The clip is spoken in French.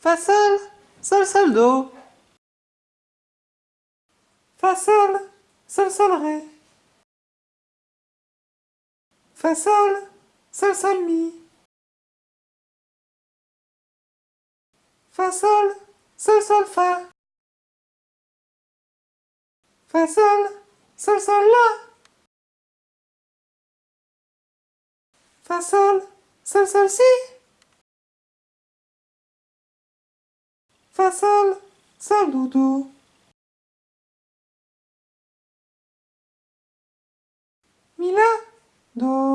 Fa sol, sol sol do. Fa sol, sol sol ré. Fa sol, sol sol mi. Fa sol, sol sol fa. Fa sol, sol sol la. Fa sol, sol sol si. Vasal salutu. Mila do.